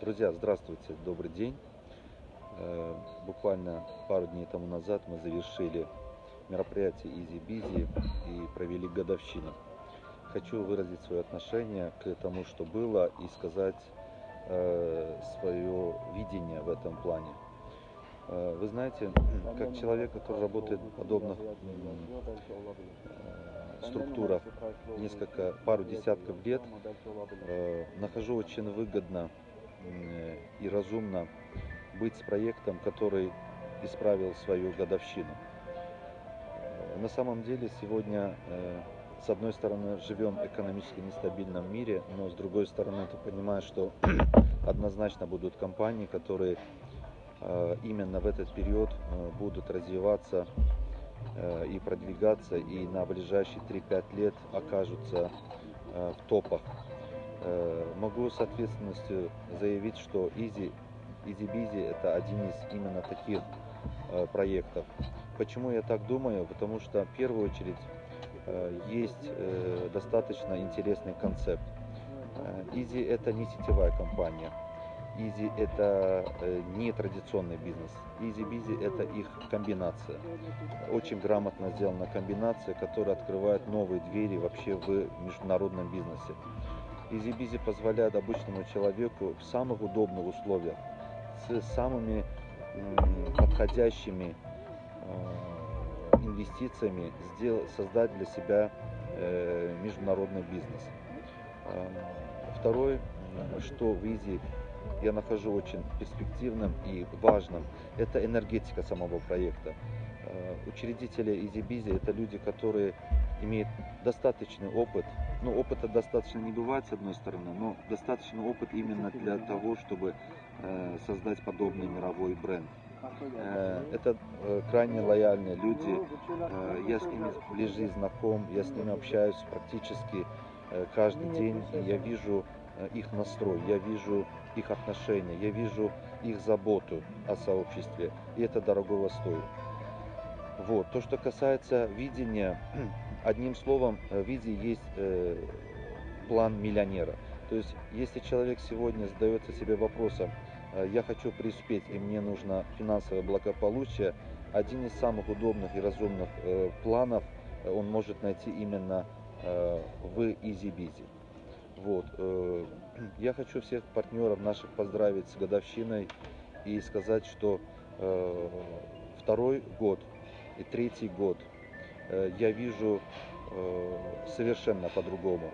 Друзья, здравствуйте, добрый день. Э, Буквально пару дней тому назад мы завершили мероприятие Easy Busy и провели годовщину. Хочу выразить свое отношение к тому, что было, и сказать э, свое видение в этом плане. Э, Вы знаете, как человек, который работает в подобных структурах несколько, пару десятков лет, нахожу очень выгодно и разумно быть с проектом, который исправил свою годовщину. Э, На самом деле сегодня, э, с одной стороны, живем в экономически нестабильном мире, но с другой стороны, ты понимаешь, что однозначно будут компании, которые э, именно в этот период э, будут развиваться э, и продвигаться, и на ближайшие 3-5 лет окажутся э, в топах. Э, Могу с ответственностью заявить, что Easy, Easy Busy это один из именно таких э, проектов. Почему я так думаю? Потому что в первую очередь э, есть достаточно интересный концепт. Easy это не сетевая компания. Easy это не традиционный бизнес. Easy Busy это их комбинация. Очень грамотно сделана комбинация, которая открывает новые двери вообще в международном бизнесе. Busy позволяет обычному человеку в самых удобных условиях, с самыми подходящими э, инвестициями создать для себя э, международный бизнес. Э, Второе, что в Easy я нахожу очень перспективным и важным, это энергетика самого проекта. Учредители Busy это люди, которые имеют достаточный опыт. Ну, опыта достаточно не бывает с одной стороны, но достаточный опыт именно для того, чтобы э, создать подобный мировой бренд. Э, Это э, крайне лояльные люди. Э, Я с ними ближе знаком, я с ними общаюсь практически э, каждый день. И я вижу э, их настрой, я вижу их отношения, я вижу их заботу о сообществе. И это дорогого стоит. Вот. То, что касается видения, одним словом, э, в виде есть э, план миллионера. То есть, если человек сегодня задается себе вопросом, э, я хочу преуспеть и мне нужно финансовое благополучие, один из самых удобных и разумных планов он может найти именно э, в Easy Busy. Вот. Я хочу всех партнеров наших поздравить с годовщиной и сказать, что второй год и третий год я вижу э, совершенно по-другому.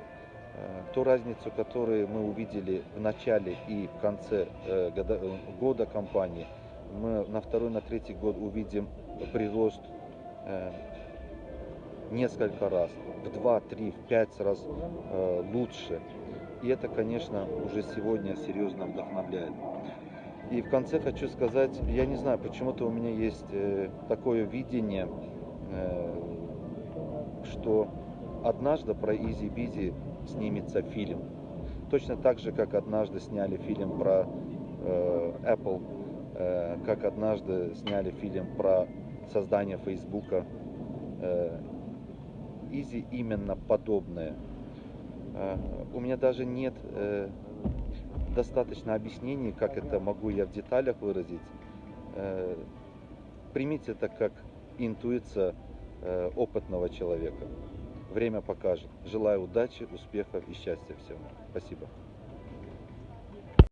Э, Ту разницу, которую мы увидели в начале и в конце э, года, э, года компании, мы на второй, на третий год увидим прирост э, несколько раз, в 2, 3, в 5 раз э, лучше. И это, конечно, уже сегодня серьезно вдохновляет. И в конце хочу сказать, я не знаю, почему-то у меня есть э, такое видение, э, что однажды про Изи Бизи снимется фильм. Точно так же, как однажды сняли фильм про э, Apple, э, как однажды сняли фильм про создание Фейсбука. Э, Изи именно подобное. Э, У меня даже нет э, достаточно объяснений, как это могу я в деталях выразить. Э, Примите это как интуиция опытного человека. Время покажет. Желаю удачи, успехов и счастья всем. Спасибо.